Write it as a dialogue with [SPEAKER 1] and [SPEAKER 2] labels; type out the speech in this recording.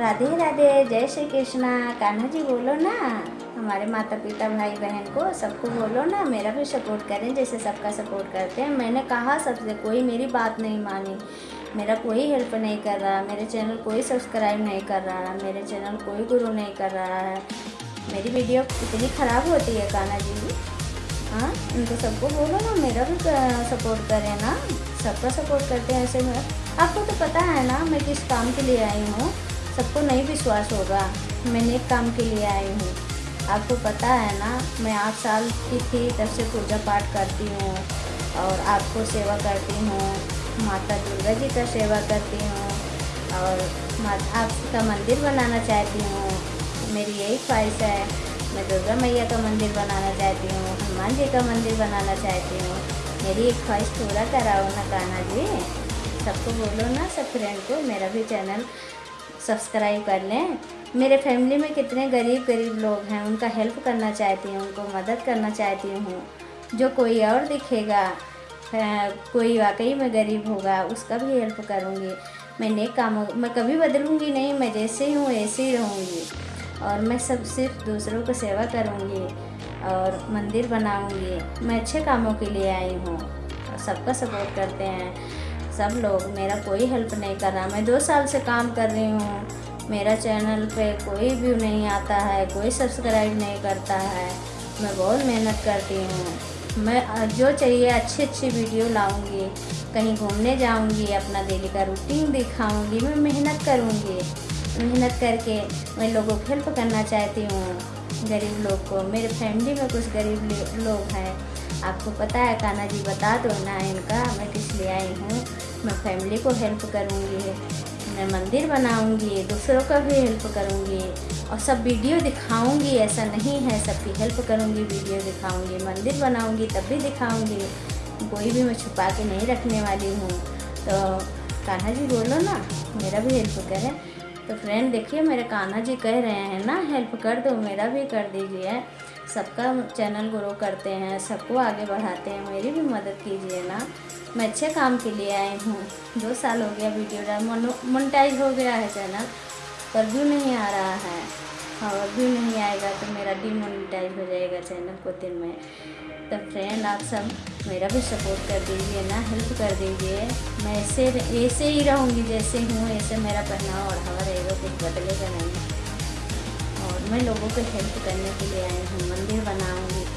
[SPEAKER 1] राधे राधे, जय श्री कृष्णा। कान्हा जी बोलो ना। हमारे माता पिता भाई बहन को सबको बोलो ना, मेरा भी सपोर्ट करें जैसे सबका सपोर्ट करते हैं। मैंने कहा सबसे, कोई मेरी बात नहीं मानी। मेरा कोई हेल्प नहीं कर रहा, मेरे चैनल कोई सब्सक्राइब नहीं कर रहा, मेरे चैनल कोई गुरु नहीं कर रहा है। मेरी वीडियो इतनी ख़राब होती है कान्हा जी। हाँ उनको सबको बोलो ना, मेरा भी सपोर्ट करें ना। सबका सपोर्ट करते हैं ऐसे में आपको तो पता है ना, मैं किस काम के लिए आई हूँ। सबको नहीं विश्वास होगा। मैं नेक काम के लिए आई हूँ। आपको पता है ना, मैं आठ साल की थी, तब से पूजा पाठ करती हूँ और आपको सेवा करती हूँ। माता दुर्गा जी का सेवा करती हूँ और आपका मंदिर बनाना चाहती हूँ। मेरी यही ख्वाहिश है, मैं दुर्गा मैया का मंदिर बनाना चाहती हूँ, हनुमान जी का मंदिर बनाना चाहती हूँ। मेरी एक ख्वाहिश पूरा कराओ ना, कान्हा जी। सबको बोलो ना, सब फ्रेंड को, मेरा भी चैनल सब्सक्राइब कर लें। मेरे फैमिली में कितने गरीब गरीब लोग हैं, उनका हेल्प करना चाहती हूँ, उनको मदद करना चाहती हूँ। जो कोई और दिखेगा कोई वाकई में गरीब होगा, उसका भी हेल्प करूँगी। मैं नेक कामों, मैं कभी बदलूँगी नहीं, मैं जैसे ही हूँ ऐसे ही रहूँगी। और मैं सब सिर्फ़ दूसरों को सेवा करूँगी और मंदिर बनाऊँगी। मैं अच्छे कामों के लिए आई हूँ सबका सपोर्ट करते हैं। सब लोग, मेरा कोई हेल्प नहीं कर रहा। मैं दो साल से काम कर रही हूँ। मेरा चैनल पे कोई व्यू नहीं आता है, कोई सब्सक्राइब नहीं करता है। मैं बहुत मेहनत करती हूँ। मैं जो चाहिए अच्छी अच्छी वीडियो लाऊँगी, कहीं घूमने जाऊँगी, अपना डेली का रूटीन दिखाऊँगी, मैं मेहनत करूँगी। मेहनत करके मैं लोगों को हेल्प करना चाहती हूँ। गरीब लोग को, मेरे फैमिली में कुछ गरीब लोग हैं। आपको पता है कान्हा जी बता दो ना इनका, मैं किस लिए आई हूँ? मैं फैमिली को हेल्प करूँगी, मैं मंदिर बनाऊँगी, दूसरों का भी हेल्प करूँगी और सब वीडियो दिखाऊँगी, ऐसा नहीं है, सबकी हेल्प करूँगी वीडियो दिखाऊँगी, मंदिर बनाऊँगी, तब भी दिखाऊँगी, कोई भी मैं छुपा के नहीं रखने वाली हूँ। तो कान्हा जी बोलो ना, मेरा भी हेल्प करें। तो फ्रेंड देखिए, मेरे कान्हा जी कह रहे हैं ना हेल्प कर दो, मेरा भी कर दीजिए। सबका चैनल ग्रो करते हैं, सबको आगे बढ़ाते हैं, मेरी भी मदद कीजिए ना। मैं अच्छे काम के लिए आई हूँ। दो साल हो गया वीडियो डाल मोनिटाइज हो गया है चैनल, पर व्यू नहीं आ रहा है। और व्यू नहीं आएगा तो मेरा डीमोनिटाइज हो जाएगा चैनल को दिन में। तो फ्रेंड आप सब मेरा भी सपोर्ट कर दीजिए ना हेल्प कर दीजिए। मैं ऐसे ऐसे ही रहूँगी जैसे हूँ, ऐसे मेरा पहनावा ओढ़ावा रहेगा, कुछ बदलेगा नहीं। मैं लोगों को हेल्प करने के लिए आई हूँ मंदिर बनाऊँगी।